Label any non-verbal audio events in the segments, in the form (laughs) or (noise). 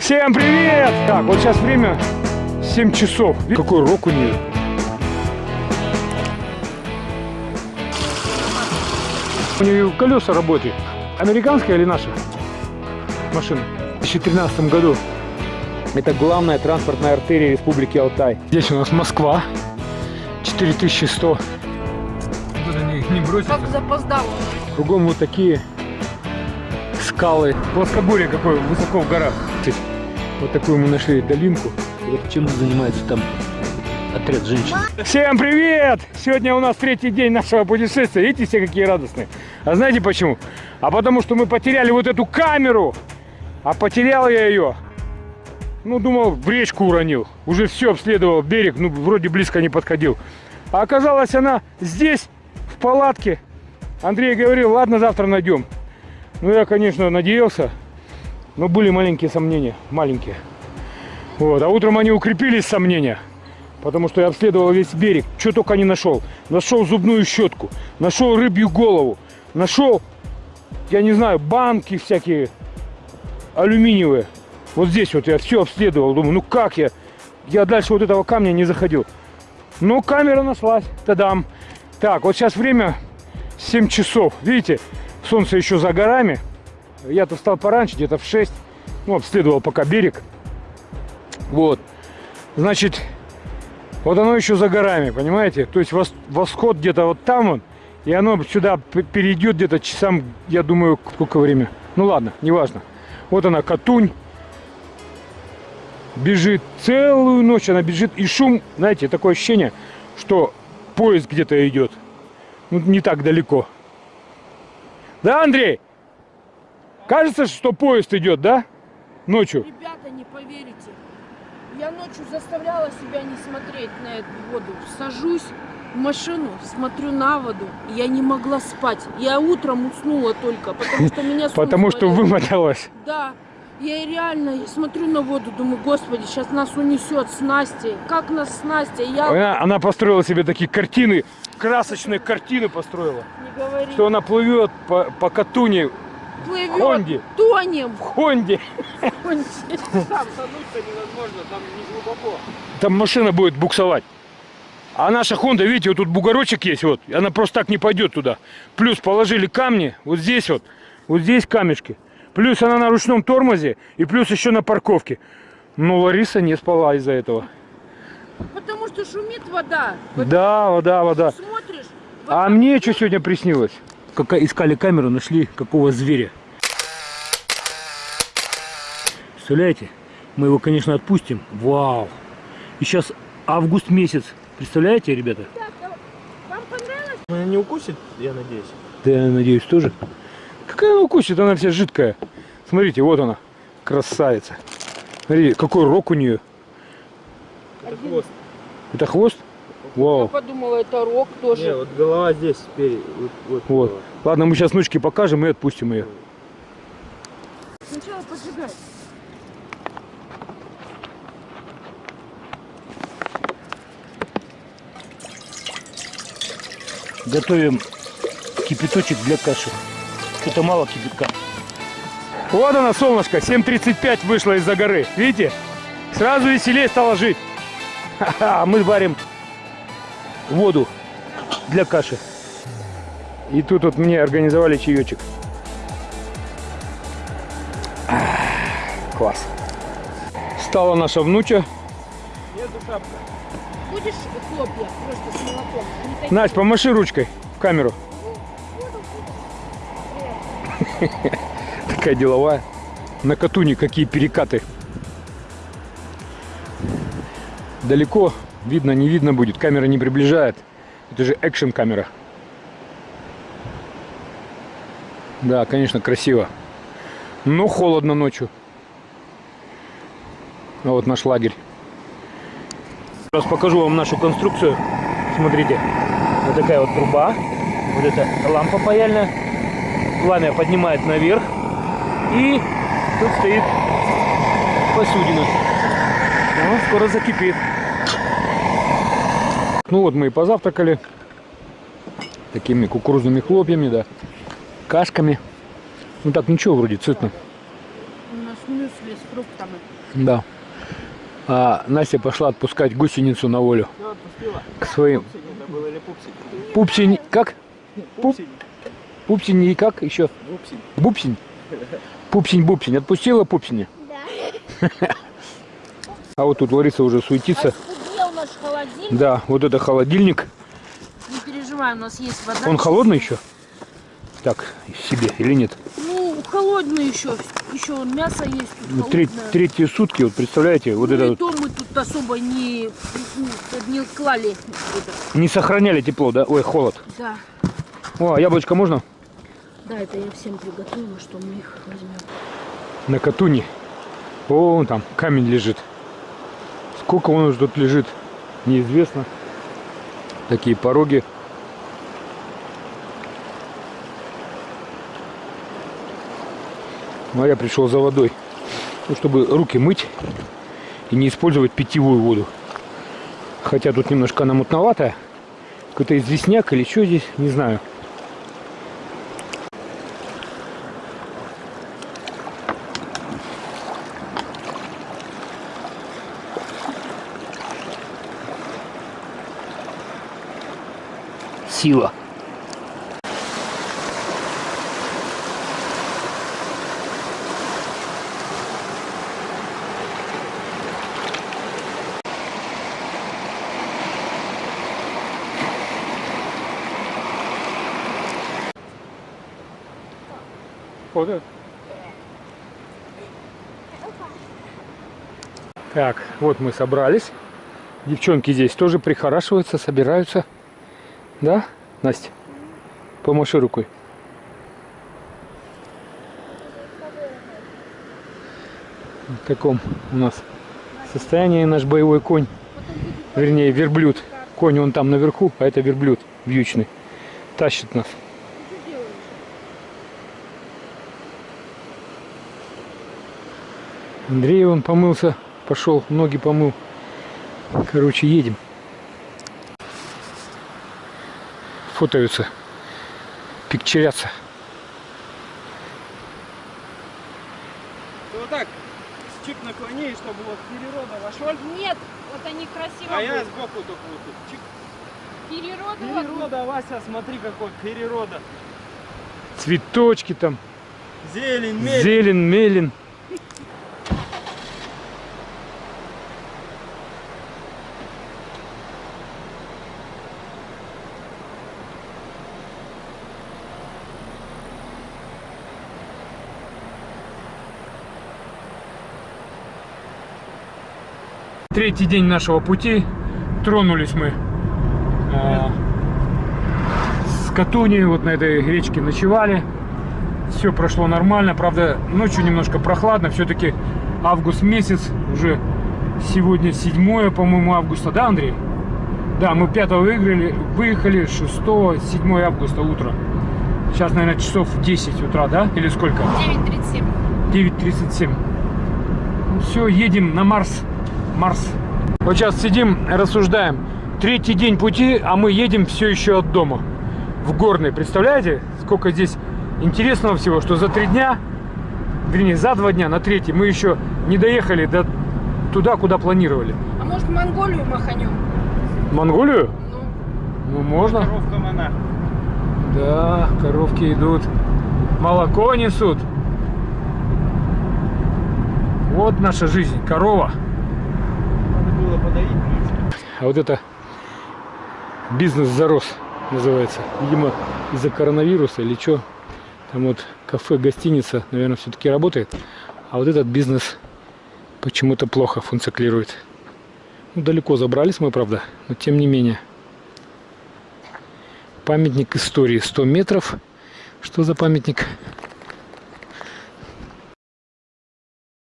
Всем привет! Так, вот сейчас время 7 часов. Видите, Какой рок у нее. У нее колеса работают. Американская или наша машина? В 2013 году. Это главная транспортная артерия Республики Алтай. Здесь у нас Москва. 4100. Туда не, не бросится. Как запоздал. Кругом вот такие скалы. Плоскогорье какое высоко в горах. Вот такую мы нашли долинку. Вот чем занимается там отряд женщин. Всем привет! Сегодня у нас третий день нашего путешествия. Видите, все какие радостные. А знаете почему? А потому что мы потеряли вот эту камеру. А потерял я ее. Ну, думал, в речку уронил. Уже все обследовал берег, ну, вроде близко не подходил. А оказалось, она здесь, в палатке. Андрей говорил, ладно, завтра найдем. Ну, я, конечно, надеялся, но были маленькие сомнения, маленькие. Вот, а утром они укрепились, сомнения, потому что я обследовал весь берег, что только не нашел. Нашел зубную щетку, нашел рыбью голову, нашел, я не знаю, банки всякие алюминиевые. Вот здесь вот я все обследовал, думаю, ну как я, я дальше вот этого камня не заходил. Но камера нашлась, тадам. Так, вот сейчас время 7 часов, видите, солнце еще за горами. Я-то встал пораньше, где-то в 6. Ну, обследовал пока берег. Вот. Значит, вот оно еще за горами, понимаете? То есть восход где-то вот там он. И оно сюда перейдет где-то часам, я думаю, сколько время. Ну ладно, неважно. Вот она, Катунь. Бежит целую ночь, она бежит. И шум, знаете, такое ощущение, что поезд где-то идет. Ну, не так далеко. Да, Андрей? Кажется, что поезд идет, да? Ночью. Ребята, не поверите. Я ночью заставляла себя не смотреть на эту воду. Сажусь в машину, смотрю на воду. Я не могла спать. Я утром уснула только, потому что меня Потому что вымоталась. Да. Я реально я смотрю на воду, думаю, господи, сейчас нас унесет с Настей. Как нас с Настей? Я... Она, она построила себе такие картины, красочные картины построила. Не говори. Что она плывет по, по Катуне Плывет, Хонде. тонем. в Хонде. Хонде. Там тонуть-то невозможно, там не глубоко. Там машина будет буксовать. А наша Хонда, видите, вот тут бугорочек есть, вот. Она просто так не пойдет туда. Плюс положили камни, вот здесь вот. Вот здесь камешки. Плюс она на ручном тормозе и плюс еще на парковке. Но Лариса не спала из-за этого. Потому что шумит вода. Да, вода, вода. Смотришь. А мне что сегодня приснилось? Как искали камеру, нашли какого зверя. Представляете? Мы его, конечно, отпустим. Вау! И сейчас август месяц. Представляете, ребята? Вам понравилось? Она не укусит, я надеюсь. Да, я надеюсь, тоже. Какая она укусит? Она вся жидкая. Смотрите, вот она. Красавица. Смотрите, какой рог у нее. Это хвост. Это хвост? Я Вау. подумала, это рок тоже. Не, вот голова здесь спереди. Вот, вот Вот. голова. Ладно, мы сейчас внучке покажем и отпустим ее. Сначала поджигай. Готовим кипяточек для каши. Это мало кипятка. Вот она, солнышко, 7.35 вышло из-за горы. Видите? Сразу веселее стало жить. Ха-ха, мы варим воду для каши. И тут вот мне организовали чаечек. Класс. Стала наша внуча. Будешь хлопья просто с молоком? Настя, помаши ручкой в камеру. Такая деловая. На Катуне какие перекаты. Далеко видно, не видно будет. Камера не приближает. Это же экшен камера. Да, конечно, красиво. Но холодно ночью. А вот наш лагерь. Сейчас покажу вам нашу конструкцию. Смотрите. Вот такая вот труба. Вот эта лампа паяльная. Пламя поднимает наверх. И тут стоит посудина. Ну, скоро закипит. Ну вот мы и позавтракали. Такими кукурузными хлопьями, да. Кашками. Ну так ничего вроде сытно. У нас мюсли с фруктами. Да. А Настя пошла отпускать гусеницу на волю отпустила. к своим. Пупсень это был или пупсень? Пупсень, как? Пупсень. Пупсень и как еще? Пупсень. Бупсень? Пупсень, бупсень. Отпустила пупсеня? Да. (laughs) А вот тут Лариса уже суетится. Холодильник. Да, вот это холодильник. Не переживай, у нас есть вода. Он холодный еще? Так, себе или нет? Ну, холодный еще. Еще мясо есть тут Ну, тре- холодное. третьи сутки, вот представляете, вот ну, это и вот то мы тут особо не, не клали. это. не сохраняли тепло, да? Ой, холод. Да. О, а яблочко можно? Да, это я всем приготовила, что мы их возьмем. На Катуне. О, вон там камень лежит. Сколько он уже тут лежит, неизвестно. Такие пороги. А я пришел за водой, ну, чтобы руки мыть и не использовать питьевую воду. Хотя тут немножко она мутноватая. Какой-то известняк или что здесь, не знаю. Сила. Вот это. Так, вот мы собрались. Девчонки здесь тоже прихорашиваются, собираются. Да, Настя? Помаши рукой. В таком у нас состоянии наш боевой конь. Вернее, верблюд. Конь он там наверху, а это верблюд вьючный. Тащит нас. Андрей он помылся, пошел, ноги помыл. Короче, едем. Фотаются, пикчерятся. Ты вот так чик наклони, чтобы вот перерода вошел. Нет, вот они красиво А я будут. сбоку только вот тут. Чик. Перероды вот Перерода, Вася, смотри какой перерода. Цветочки там, Зелень, мель. зелень, мелин. Третий день нашего пути. Тронулись мы э, с Катуни, вот на этой речке ночевали. Все прошло нормально, правда, ночью немножко прохладно, все-таки август месяц, уже сегодня 7, по-моему, августа, да, Андрей? Да, мы 5 выиграли, выехали 6, 7 августа утро. Сейчас, наверное, часов 10 утра, да? Или сколько? 9.37. 9.37. Все, едем на Марс. Марс. Вот сейчас сидим, рассуждаем. Третий день пути, а мы едем все еще от дома. В Горный. Представляете, сколько здесь интересного всего, что за три дня, вернее, за два дня, на третий, мы еще не доехали до туда, куда планировали. А может в Монголию маханем? Монголию? Ну, Ну, можно. Коровка мона. Да, коровки идут. Молоко несут. Вот наша жизнь. Корова. А вот это бизнес зарос называется. Видимо, из-за коронавируса или что. Там вот кафе, гостиница, наверное, все-таки работает. А вот этот бизнес почему-то плохо функционирует. Ну, далеко забрались мы, правда, но тем не менее. Памятник истории 100 метров. Что за памятник?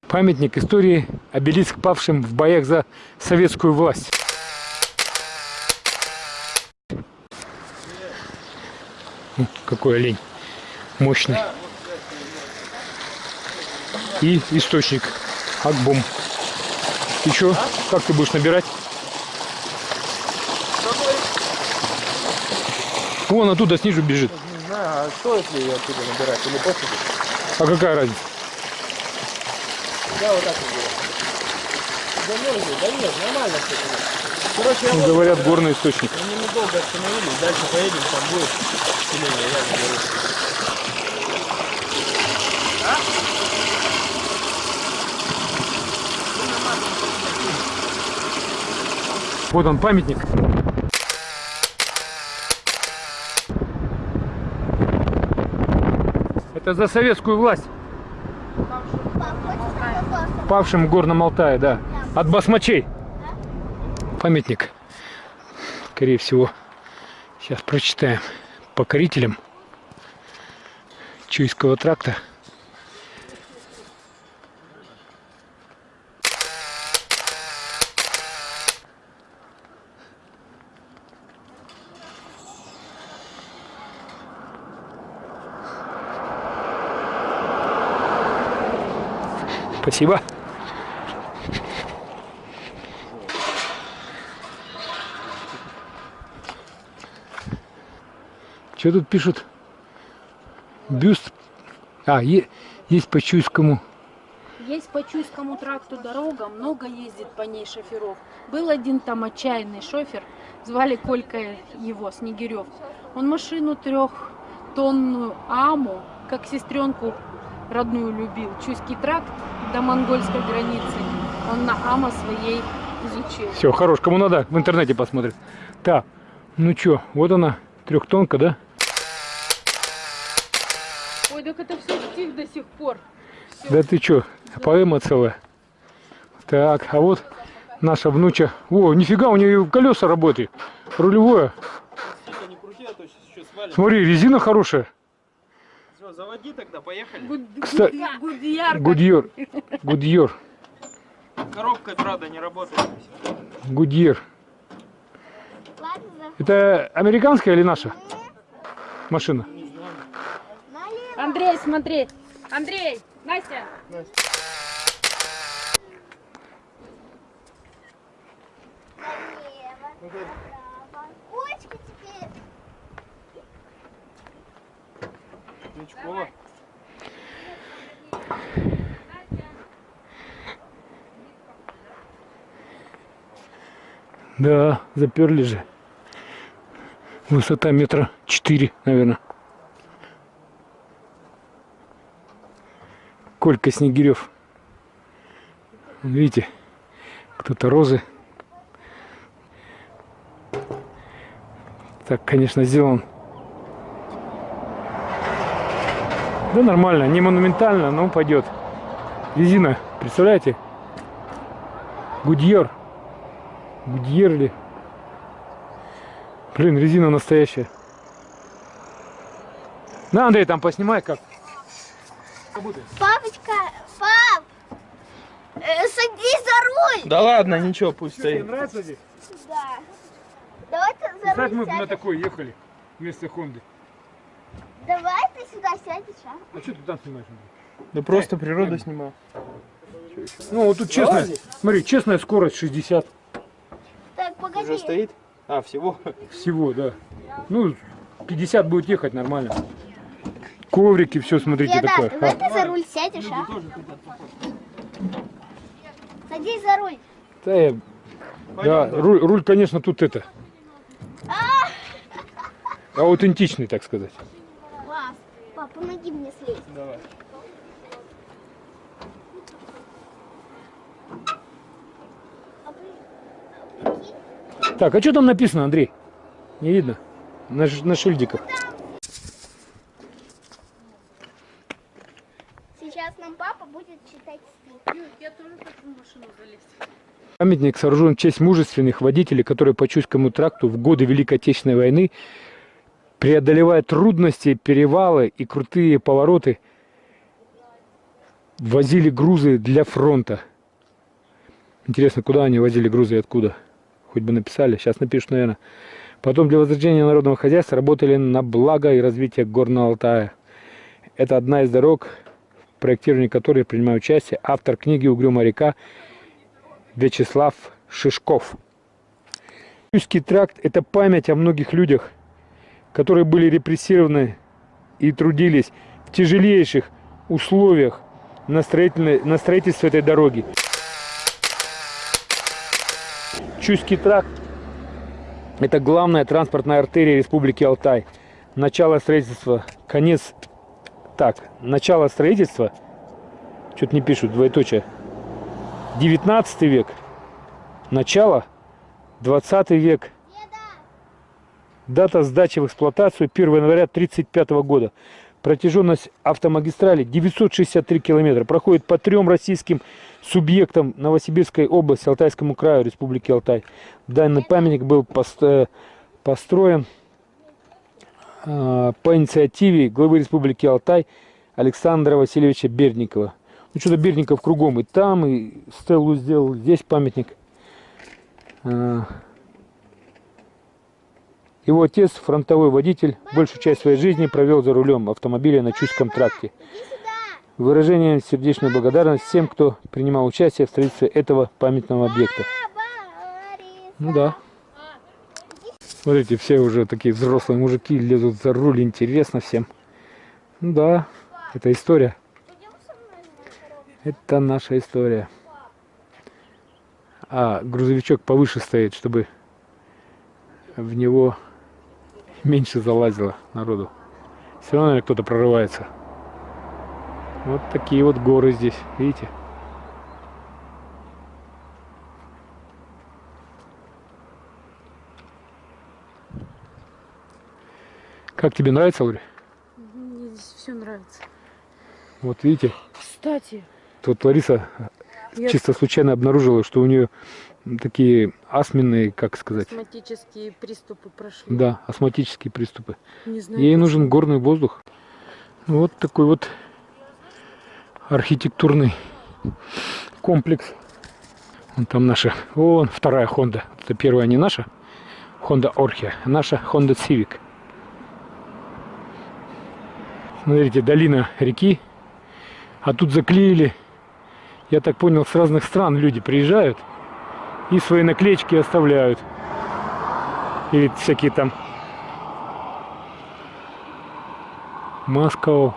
Памятник истории обелиск павшим в боях за советскую власть. О, Какой олень. Мощный. И источник. Акбом. И что? Как ты будешь набирать? Вон оттуда снизу бежит. Не знаю, а стоит ли ее оттуда набирать или пофиг? А какая разница? Да, вот так вот было. Замерзли? Да нет, нормально все. Короче, я Ну, вот Говорят, горный источник. мы ненадолго остановились, дальше поедем, там будет селение, я говорю. Вот он, памятник. Это за советскую власть. Павшим в Горном Алтае, да. От басмачей. Памятник. Скорее всего. Сейчас прочитаем. Покорителям Чуйского тракта. Спасибо. Что тут пишут? Бюст. А, е- есть по Чуйскому. Есть по Чуйскому тракту дорога, много ездит по ней шоферов. Был один там отчаянный шофер, звали Колька его, Снегирев. Он машину трехтонную Аму, как сестренку родную любил. Чуйский тракт до монгольской границы. Он на Ама своей изучил. Все, хорош, кому надо, в интернете посмотрит. Так, ну что, вот она, трехтонка, да? Так это все стих до сих пор. Да ты что, поэма целая. Так, а вот наша внуча. О, нифига, у нее колеса работают. Рулевое. А. Смотри, резина хорошая. Все, заводи тогда, поехали. Good- Кста- good- Goodyear. как- Goodyear. Goodyear. Коробка, правда, не работает. Goodyear. Это американская или наша машина? Андрей, смотри. Андрей, Настя. Теперь. Кличкова. Да, заперли же. Высота метра четыре, наверное. Колька Снегирев. Видите, кто-то розы. Так, конечно, сделан. Да нормально, не монументально, но пойдет. Резина, представляете? Гудьер. Гудьер ли? Блин, резина настоящая. На, Андрей, там поснимай как. Э, садись за руль. Да ладно, ничего, пусть стоит. нравится здесь? Да. Давай ты за Как руль мы на такой ехали вместо Хонды. Давай ты сюда сядешь, а? А что ты там снимаешь? Да просто природу снимаю. Ну, вот тут честная, смотри, честная скорость 60 Так, погоди. Уже стоит? А, всего? всего, да. Ну, 50 будет ехать нормально. Коврики, все, смотрите, Деда, такое. давай А, ты за руль сядешь, а? Садись за руль. да, я- да, руль, руль, конечно, тут это. Аутентичный, так сказать. Пап, пап, помоги мне слезть. Давай. А а Так, а что там написано, Андрей? Не видно? На, на шильдиках. Сейчас нам папа будет читать стих. Ю, Я тоже хочу в машину залезть. Памятник сооружен в честь мужественных водителей, которые по Чуйскому тракту в годы Великой Отечественной войны, преодолевая трудности, перевалы и крутые повороты, возили грузы для фронта. Интересно, куда они возили грузы и откуда? Хоть бы написали, сейчас напишут, наверное. Потом для возрождения народного хозяйства работали на благо и развитие Горного Алтая. Это одна из дорог, в проектировании которой принимает участие автор книги «Угрюмая река» Вячеслав Шишков. Чуйский тракт – это память о многих людях, которые были репрессированы и трудились в тяжелейших условиях на, на строительство этой дороги. Чуйский тракт – это главная транспортная артерия Республики Алтай. Начало строительства, конец, так, начало строительства, что-то не пишут, двоеточие, 19 век, начало, 20 век, Дата сдачи в эксплуатацию 1 января 1935 года. Протяженность автомагистрали 963 километра. Проходит по трем российским субъектам Новосибирской области, Алтайскому краю, Республики Алтай. Данный памятник был э, построен э, по инициативе главы Республики Алтай Александра Васильевича Бердникова. Ну что-то Бердников кругом. И там, и стеллу сделал, здесь памятник. Э, его отец, фронтовой водитель, большую часть своей жизни провел за рулем автомобиля на Чуйском тракте. Выражение сердечной благодарности всем, кто принимал участие в строительстве этого памятного объекта. Ну да. Смотрите, все уже такие взрослые мужики лезут за руль, интересно всем. Ну да, это история. Это наша история. А грузовичок повыше стоит, чтобы в него меньше залазило народу. Все равно наверное, кто-то прорывается. Вот такие вот горы здесь, видите? Как тебе нравится, Лори? Мне здесь все нравится. Вот видите, Кстати, тут Лариса я чисто случайно обнаружила, что у нее такие астменные, как сказать, астматические приступы прошли. да, астматические приступы. Не знаю. Ей нужен горный воздух. Вот такой вот архитектурный комплекс. Вон там наша, вон вторая Honda. Это первая не наша, Honda Orchia, наша Honda Civic. Смотрите, долина реки. А тут заклеили, я так понял, с разных стран люди приезжают и свои наклеечки оставляют. Или всякие там Москва.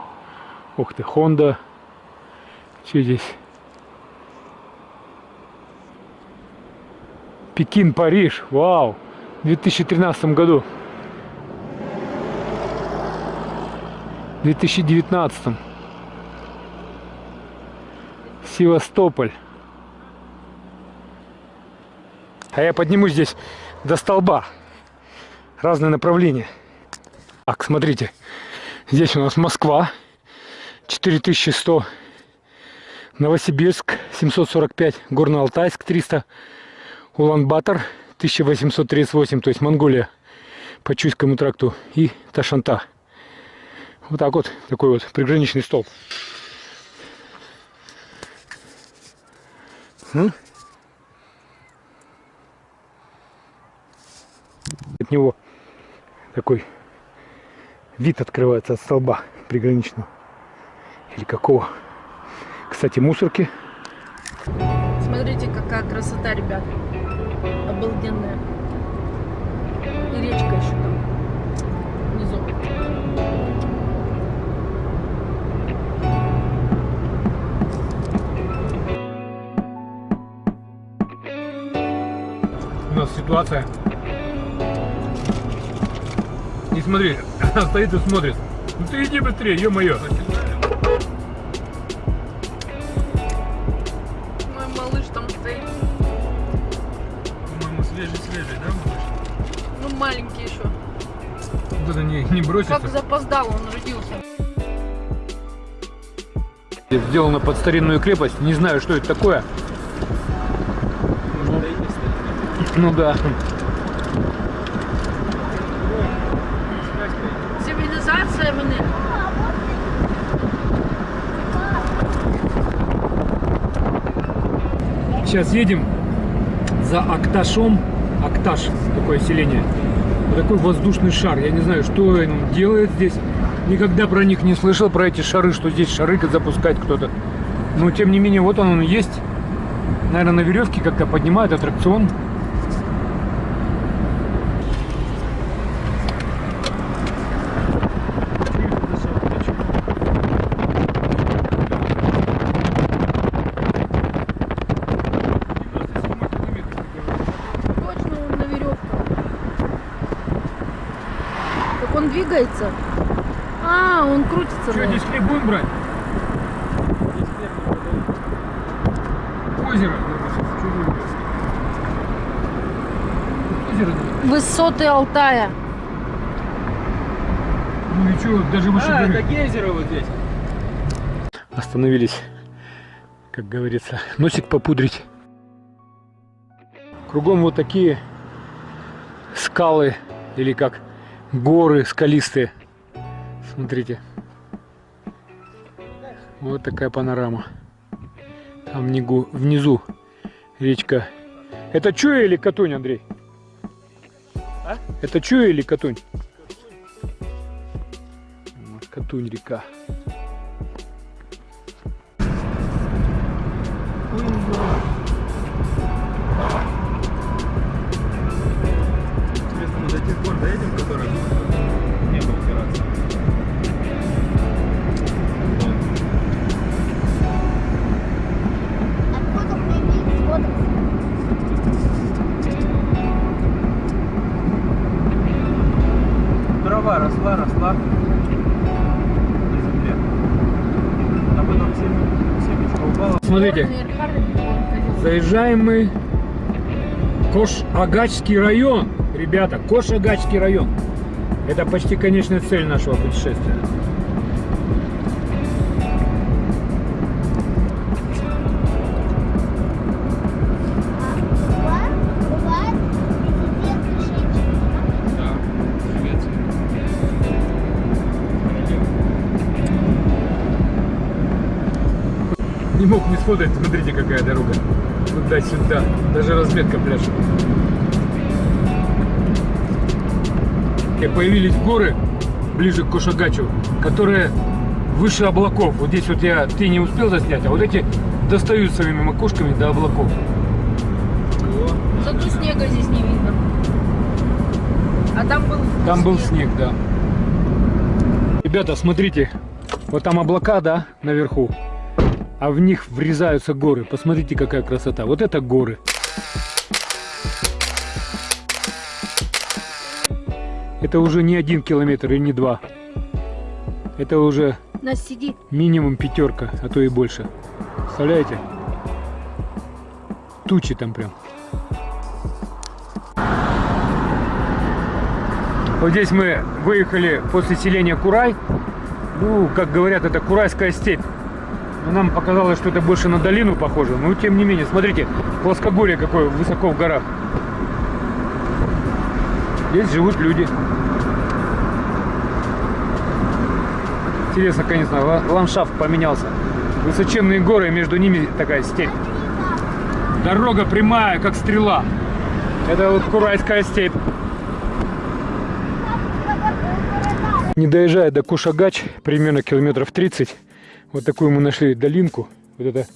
Ух ты, Honda. Что здесь? Пекин, Париж. Вау. В 2013 году. В 2019. Севастополь. А я поднимусь здесь до столба. Разные направления. Так, смотрите. Здесь у нас Москва 4100, Новосибирск 745, Горно-Алтайск 300, Улан-Батор 1838, то есть Монголия по Чуйскому тракту и Ташанта. Вот так вот, такой вот приграничный столб. От него такой вид открывается от столба приграничного. Или какого. Кстати, мусорки. Смотрите, какая красота, ребят. Обалденная. И речка еще там. Внизу. Ситуация. Не смотри, она стоит и смотрит. Ну ты иди быстрее, ё-моё. Мой малыш там стоит. По-моему, свежий-свежий, да, малыш? Ну, маленький еще. Вот это не, не бросится. Как запоздал он родился. Сделано под старинную крепость. Не знаю, что это такое. Ну да. Цивилизация вони. Сейчас едем за Акташом. Акташ, такое селение. Такой воздушный шар. Я не знаю, что он делает здесь. Никогда про них не слышал, про эти шары, что здесь шары запускает кто-то. Но тем не менее, вот он, он есть. Наверное, на веревке как-то поднимают аттракцион. Двигается? А, он крутится. Что, здесь хлеб будем брать? Здесь хлеб не продают. Озеро. Озеро. Высоты Алтая. Ну и что, даже выше А, горы. это гейзеры вот здесь. Остановились, как говорится, носик попудрить. Кругом вот такие скалы или как горы скалистые. Смотрите. Вот такая панорама. Там внизу, внизу речка. Это Чуя или Катунь, Андрей? А? Это Чуя или Катунь? Вот Катунь река. Интересно, Кош-Агачский район. Ребята, Кош-Агачский район. Это почти конечная цель нашего путешествия. Не мог не сфотать, смотрите, какая дорога. Туда-сюда. Даже разметка пляшет. И появились горы ближе к Кошагачу, которые выше облаков. Вот здесь вот я ты не успел заснять, а вот эти достают своими макушками до облаков. Зато снега здесь не видно. А там был Там был снег, да. Ребята, смотрите, вот там облака, да, наверху, а в них врезаются горы. Посмотрите, какая красота. Вот это горы. Это уже не один километр и не два. Это уже Нас сидит. минимум пятерка, а то и больше. Представляете? Тучи там прям. Вот здесь мы выехали после селения Курай. Ну, как говорят, это Курайская степь. Но нам показалось, что это больше на долину похоже. Но тем не менее, смотрите, плоскогорье какое высоко в горах. Здесь живут люди. Интересно, конечно, ла- ландшафт поменялся. Высоченные горы, между ними такая степь. Дорога прямая, как стрела. Это вот Курайская степь. Не доезжая до Кушагач, примерно километров 30, вот такую мы нашли долинку. Вот это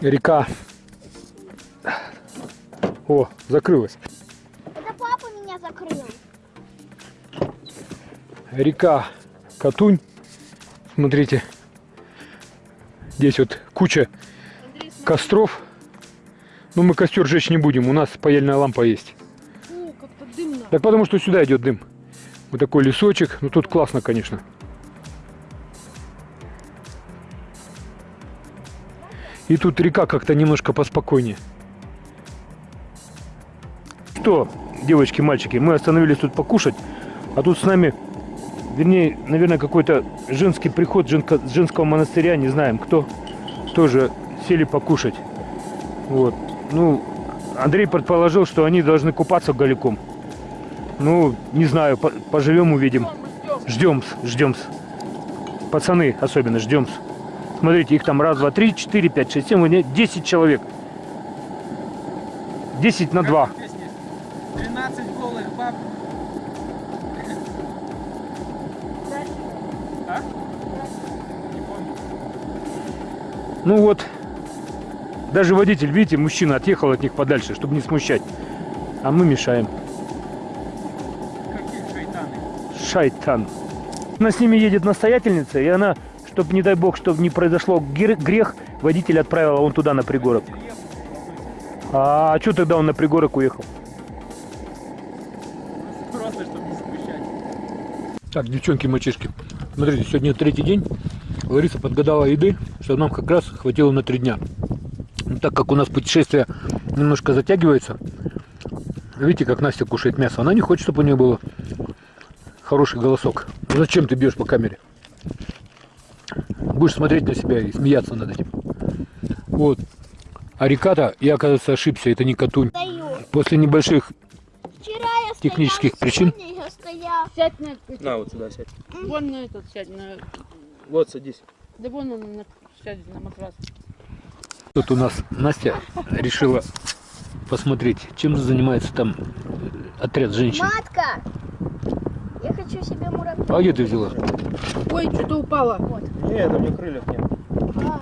река. О, закрылась. Это папа меня закрыл. Река Катунь. Смотрите. Здесь вот куча костров. Но мы костер жечь не будем, у нас паяльная лампа есть. О, как-то дымно. Так потому что сюда идет дым. Вот такой лесочек. Ну тут классно, конечно. И тут река как-то немножко поспокойнее. Что, девочки, мальчики, мы остановились тут покушать, а тут с нами, вернее, наверное, какой-то женский приход женка- женского монастыря, не знаем кто, тоже сели покушать. Вот. Ну, Андрей предположил, что они должны купаться голиком. Ну, не знаю, по- поживем, увидим. Ждем, ждем. Пацаны особенно, ждем. Смотрите, их там раз, два, три, четыре, пять, шесть, семь, нет, десять человек. Десять на два. 13 голых баб. А? Ну вот, даже водитель, видите, мужчина отъехал от них подальше, чтобы не смущать. А мы мешаем. Какие шайтаны. Шайтан. Она с ними едет настоятельница, и она, чтобы, не дай бог, чтобы не произошло гре- грех, водитель отправила он туда, на пригорок. А, что тогда он на пригорок уехал? Просто, чтобы не смущать. Так, девчонки, мальчишки, смотрите, сегодня третий день. Лариса подгадала еды, что нам как раз хватило на три дня. Ну, так как у нас путешествие немножко затягивается, видите, как Настя кушает мясо. Она не хочет, чтобы у нее было хороший голосок. Ну, зачем ты бьешь по камере? Будешь смотреть на себя и смеяться над этим. Вот. А река-то, я, оказывается, ошибся, это не Катунь. Стою. После небольших Вчера я Технических стоял, причин? сегодня я стоял. Сядь на этот, На, вот сюда сядь. вон на этот сядь, на, Вот, садись. да вон он на, сядь на матрас. Тут у нас Настя решила посмотреть, чем занимается там отряд женщин. Матка! Я хочу себе муравья. А где ты взяла? Ой, что-то упало. Нет, у меня крыльев нет. А,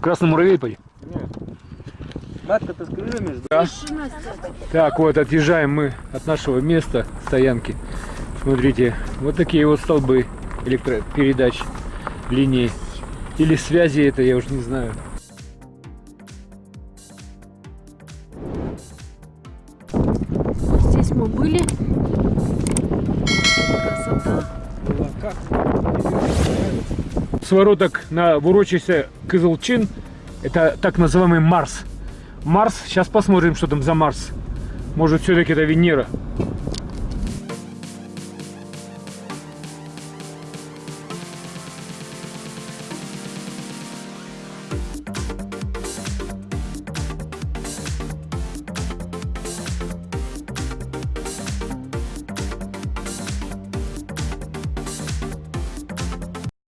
Красный муравей пойди. Нет. Матка-то с крыльями Настя, Так, вот отъезжаем мы от нашего места стоянки. Смотрите, вот такие вот столбы электропередач, линии. Или связи это, я уже не знаю. Свороток на урочище Кызылчин. Это так называемый Марс. Марс. Сейчас посмотрим, что там за Марс. Может, все-таки это Венера.